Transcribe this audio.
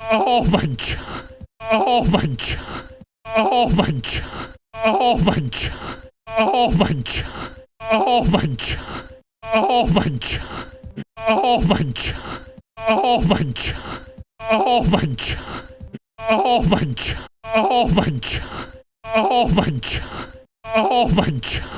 Oh my god. Oh my god. Oh my god. Oh my god. Oh my god. Oh my god. Oh my god. Oh my god. Oh my god. Oh my god. Oh my god. Oh my god. Oh my god. Oh my god.